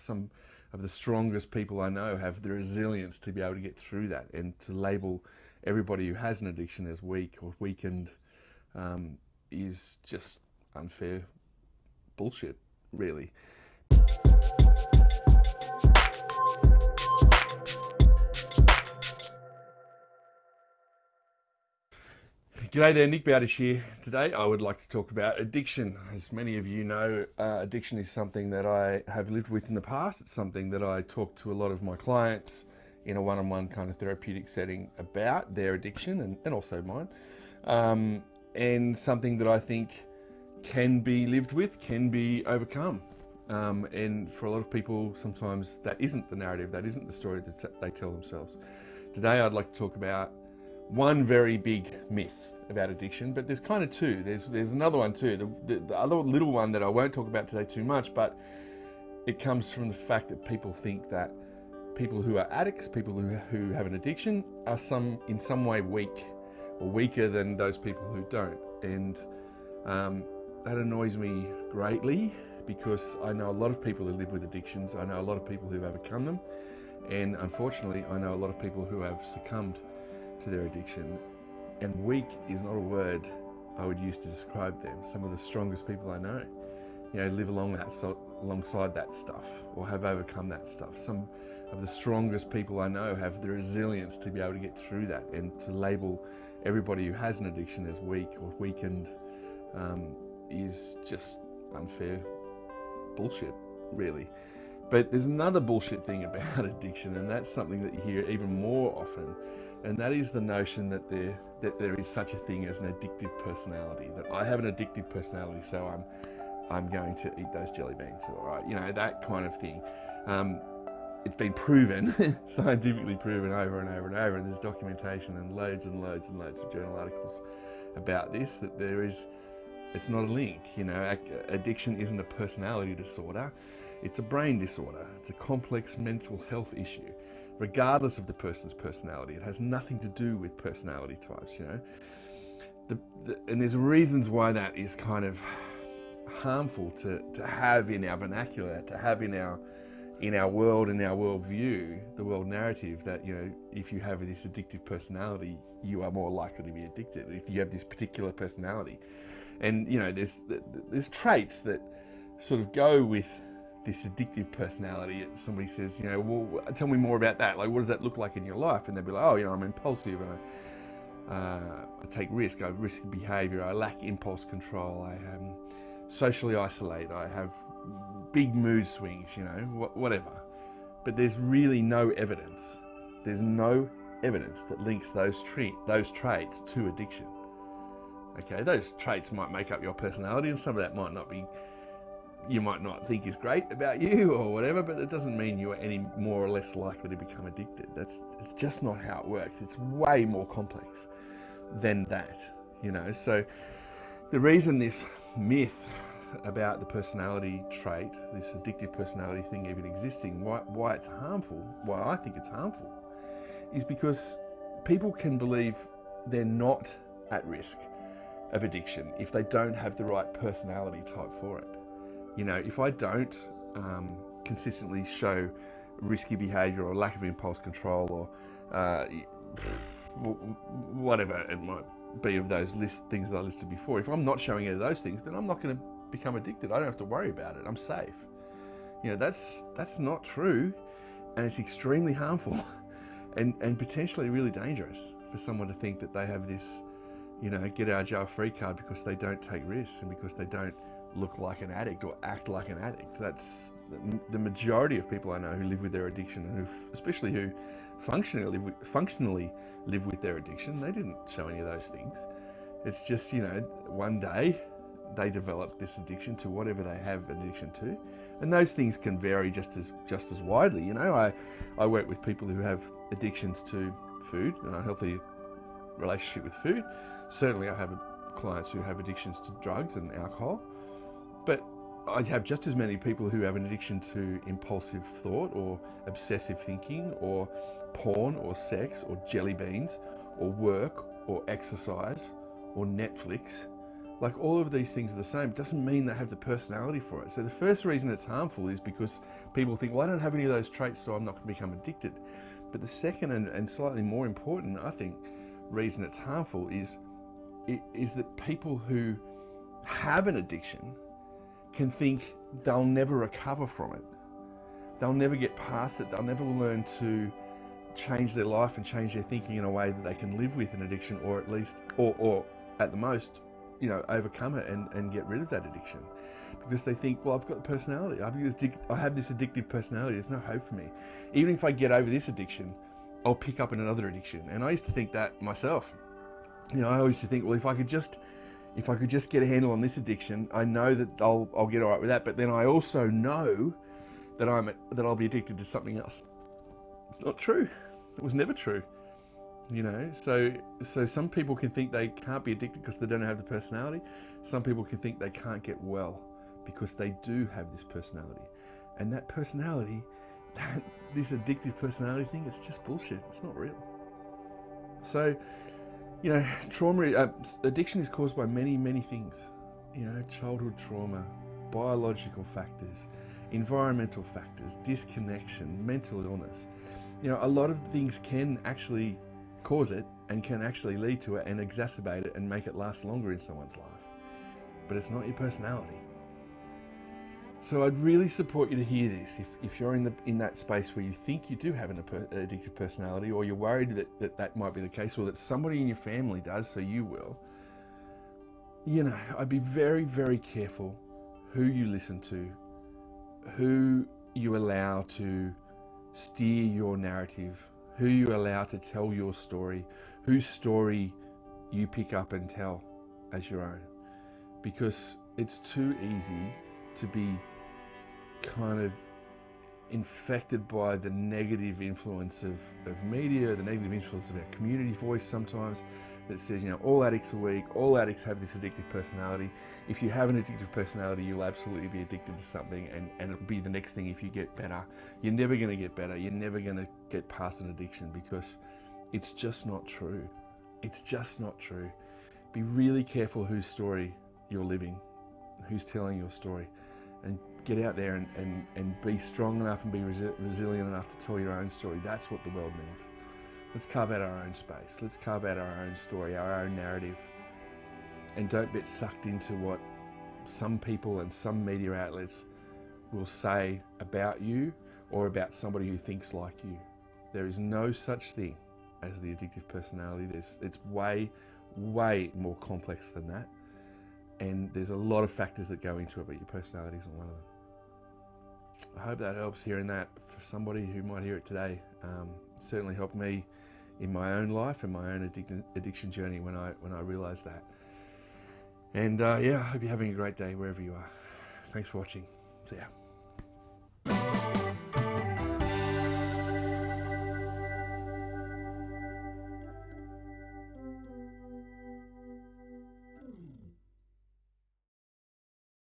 Some of the strongest people I know have the resilience to be able to get through that and to label everybody who has an addiction as weak or weakened um, is just unfair bullshit, really. G'day there, Nick Bowditch here. Today I would like to talk about addiction. As many of you know, uh, addiction is something that I have lived with in the past. It's something that I talk to a lot of my clients in a one-on-one kind of therapeutic setting about their addiction and, and also mine. Um, and something that I think can be lived with, can be overcome. Um, and for a lot of people, sometimes that isn't the narrative, that isn't the story that they tell themselves. Today I'd like to talk about one very big myth about addiction, but there's kind of two. There's there's another one too. The, the, the, other little one that I won't talk about today too much, but it comes from the fact that people think that people who are addicts, people who, who have an addiction, are some in some way weak or weaker than those people who don't. And um, that annoys me greatly because I know a lot of people who live with addictions. I know a lot of people who've overcome them. And unfortunately, I know a lot of people who have succumbed to their addiction and weak is not a word I would use to describe them. Some of the strongest people I know, you know, live along that so, alongside that stuff or have overcome that stuff. Some of the strongest people I know have the resilience to be able to get through that and to label everybody who has an addiction as weak or weakened um, is just unfair bullshit, really. But there's another bullshit thing about addiction, and that's something that you hear even more often, and that is the notion that there that there is such a thing as an addictive personality. That I have an addictive personality, so I'm I'm going to eat those jelly beans. All right, you know that kind of thing. Um, it's been proven, scientifically proven over and over and over, and there's documentation and loads and loads and loads of journal articles about this. That there is, it's not a link. You know, addiction isn't a personality disorder; it's a brain disorder. It's a complex mental health issue regardless of the person's personality. It has nothing to do with personality types, you know. The, the, and there's reasons why that is kind of harmful to, to have in our vernacular, to have in our in our world, in our worldview, the world narrative that, you know, if you have this addictive personality, you are more likely to be addicted if you have this particular personality. And, you know, there's, there's traits that sort of go with this addictive personality. Somebody says, you know, well, tell me more about that. Like, what does that look like in your life? And they'll be like, oh, you know, I'm impulsive and I, uh, I take risk. I have behavior. I lack impulse control. I um, socially isolate. I have big mood swings. You know, wh whatever. But there's really no evidence. There's no evidence that links those those traits to addiction. Okay, those traits might make up your personality, and some of that might not be you might not think is great about you or whatever, but that doesn't mean you are any more or less likely to become addicted. That's it's just not how it works. It's way more complex than that, you know. So the reason this myth about the personality trait, this addictive personality thing even existing, why, why it's harmful, why I think it's harmful, is because people can believe they're not at risk of addiction if they don't have the right personality type for it you know, if I don't um, consistently show risky behavior or lack of impulse control or uh, whatever it might be of those list things that I listed before, if I'm not showing any of those things, then I'm not going to become addicted. I don't have to worry about it. I'm safe. You know, that's that's not true, and it's extremely harmful, and and potentially really dangerous for someone to think that they have this, you know, get out jail free card because they don't take risks and because they don't look like an addict or act like an addict. That's the majority of people I know who live with their addiction and who, especially who functionally live with, functionally live with their addiction, they didn't show any of those things. It's just, you know, one day they develop this addiction to whatever they have an addiction to. And those things can vary just as just as widely. You know, I, I work with people who have addictions to food and a healthy relationship with food. Certainly I have clients who have addictions to drugs and alcohol. I have just as many people who have an addiction to impulsive thought or obsessive thinking or porn or sex or jelly beans or work or exercise or Netflix Like all of these things are the same. It doesn't mean they have the personality for it. So the first reason it's harmful is because people think, well, I don't have any of those traits, so I'm not going to become addicted. But the second and, and slightly more important, I think, reason it's harmful is is that people who have an addiction can think they'll never recover from it. They'll never get past it. They'll never learn to change their life and change their thinking in a way that they can live with an addiction or at least, or, or at the most, you know, overcome it and, and get rid of that addiction. Because they think, well, I've got the personality. I've this, I have this addictive personality. There's no hope for me. Even if I get over this addiction, I'll pick up in another addiction. And I used to think that myself. You know, I always used to think, well, if I could just if I could just get a handle on this addiction, I know that I'll I'll get all right with that. But then I also know that I'm that I'll be addicted to something else. It's not true. It was never true. You know, so so some people can think they can't be addicted because they don't have the personality. Some people can think they can't get well because they do have this personality, and that personality, that this addictive personality thing, it's just bullshit. It's not real. So you know, trauma, uh, addiction is caused by many, many things. You know, childhood trauma, biological factors, environmental factors, disconnection, mental illness. You know, a lot of things can actually cause it and can actually lead to it and exacerbate it and make it last longer in someone's life. But it's not your personality. So I'd really support you to hear this if, if you're in the in that space where you think you do have an addictive personality or you're worried that, that that might be the case or that somebody in your family does so you will you know I'd be very very careful who you listen to who you allow to steer your narrative who you allow to tell your story whose story you pick up and tell as your own. Because it's too easy to be kind of infected by the negative influence of, of media, the negative influence of our community voice sometimes that says, you know, all addicts are weak, all addicts have this addictive personality. If you have an addictive personality, you'll absolutely be addicted to something and, and it'll be the next thing if you get better. You're never going to get better. You're never going to get past an addiction because it's just not true. It's just not true. Be really careful whose story you're living, who's telling your story and get out there and, and, and be strong enough and be resi resilient enough to tell your own story. That's what the world needs. Let's carve out our own space. Let's carve out our own story, our own narrative. And don't get sucked into what some people and some media outlets will say about you or about somebody who thinks like you. There is no such thing as the addictive personality. There's, it's way, way more complex than that and there's a lot of factors that go into it, but your personality isn't one of them. I hope that helps hearing that for somebody who might hear it today. Um, it certainly helped me in my own life and my own addiction, addiction journey when I when I realised that. And uh, yeah, I hope you're having a great day wherever you are. Thanks for watching. See ya.